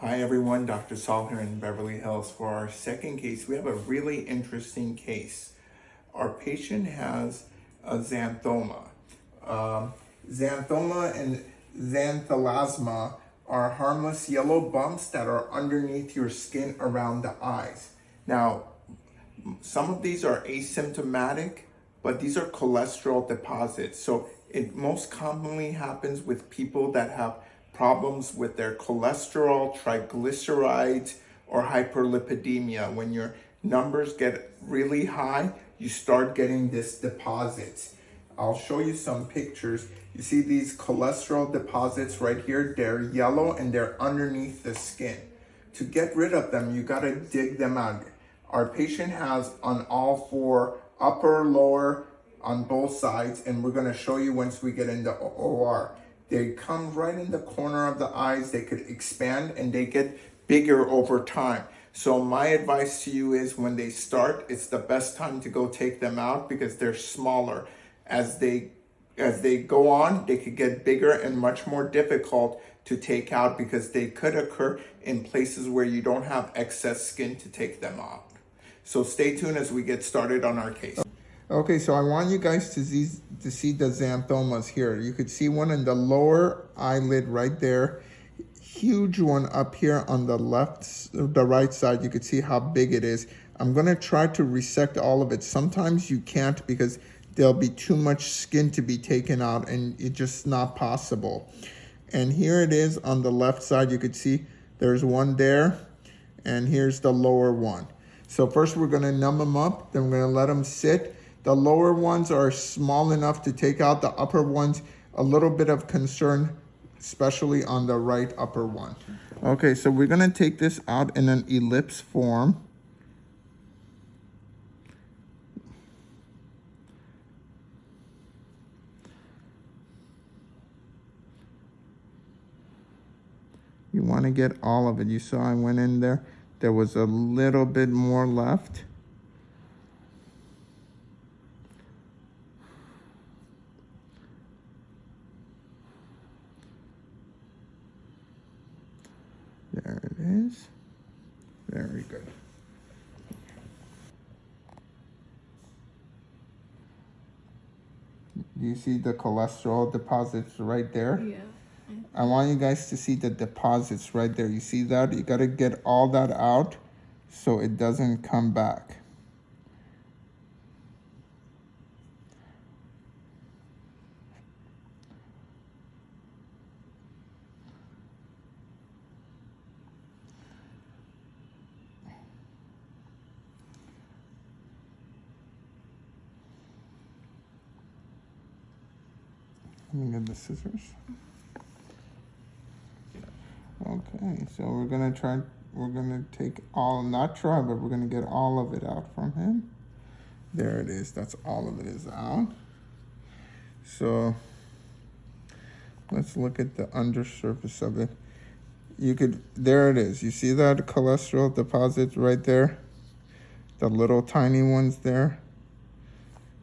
Hi everyone, Dr. Saul here in Beverly Hills. For our second case, we have a really interesting case. Our patient has a xanthoma. Um, xanthoma and xanthelasma are harmless yellow bumps that are underneath your skin around the eyes. Now, some of these are asymptomatic, but these are cholesterol deposits. So it most commonly happens with people that have problems with their cholesterol, triglycerides, or hyperlipidemia. When your numbers get really high, you start getting this deposits. I'll show you some pictures. You see these cholesterol deposits right here? They're yellow and they're underneath the skin. To get rid of them, you gotta dig them out. Our patient has on all four, upper, lower, on both sides, and we're gonna show you once we get into OR. They come right in the corner of the eyes. They could expand and they get bigger over time. So my advice to you is when they start, it's the best time to go take them out because they're smaller. As they as they go on, they could get bigger and much more difficult to take out because they could occur in places where you don't have excess skin to take them out. So stay tuned as we get started on our case. Okay, so I want you guys to see, to see the xanthomas here. You could see one in the lower eyelid right there. Huge one up here on the left, the right side. You could see how big it is. I'm gonna try to resect all of it. Sometimes you can't because there'll be too much skin to be taken out and it's just not possible. And here it is on the left side. You could see there's one there and here's the lower one. So first we're gonna numb them up, then we're gonna let them sit the lower ones are small enough to take out the upper ones. A little bit of concern, especially on the right upper one. Okay, so we're gonna take this out in an ellipse form. You wanna get all of it. You saw I went in there. There was a little bit more left. Is. Very good. You see the cholesterol deposits right there? Yeah. I want you guys to see the deposits right there. You see that? You got to get all that out so it doesn't come back. Let me get the scissors. Okay, so we're gonna try, we're gonna take all, not try, but we're gonna get all of it out from him. There it is, that's all of it is out. So let's look at the undersurface of it. You could, there it is. You see that cholesterol deposits right there? The little tiny ones there.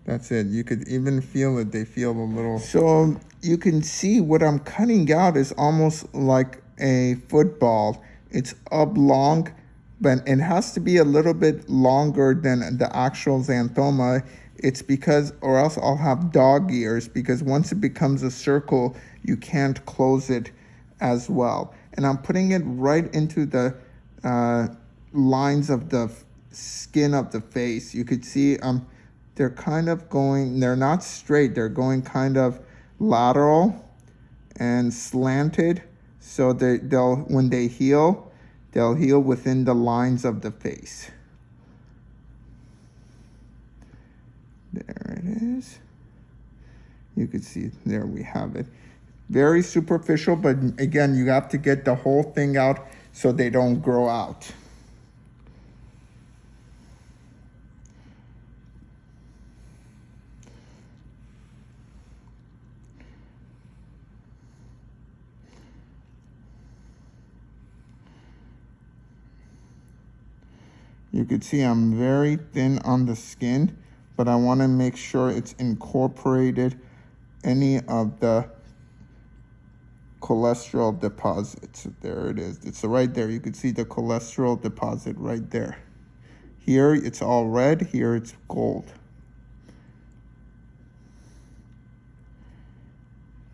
That's it. You could even feel it. They feel a little. So you can see what I'm cutting out is almost like a football. It's oblong, but it has to be a little bit longer than the actual xanthoma. It's because, or else I'll have dog ears because once it becomes a circle, you can't close it as well. And I'm putting it right into the uh, lines of the skin of the face. You could see I'm um, they're kind of going, they're not straight, they're going kind of lateral and slanted. So they, they'll, when they heal, they'll heal within the lines of the face. There it is. You can see, there we have it. Very superficial, but again, you have to get the whole thing out so they don't grow out. You can see I'm very thin on the skin, but I want to make sure it's incorporated any of the cholesterol deposits. There it is. It's right there. You can see the cholesterol deposit right there. Here it's all red, here it's gold.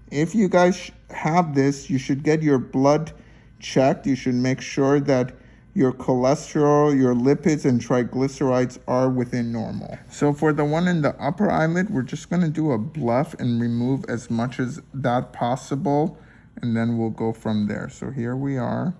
If you guys have this, you should get your blood checked. You should make sure that your cholesterol, your lipids, and triglycerides are within normal. So for the one in the upper eyelid, we're just going to do a bleph and remove as much as that possible, and then we'll go from there. So here we are.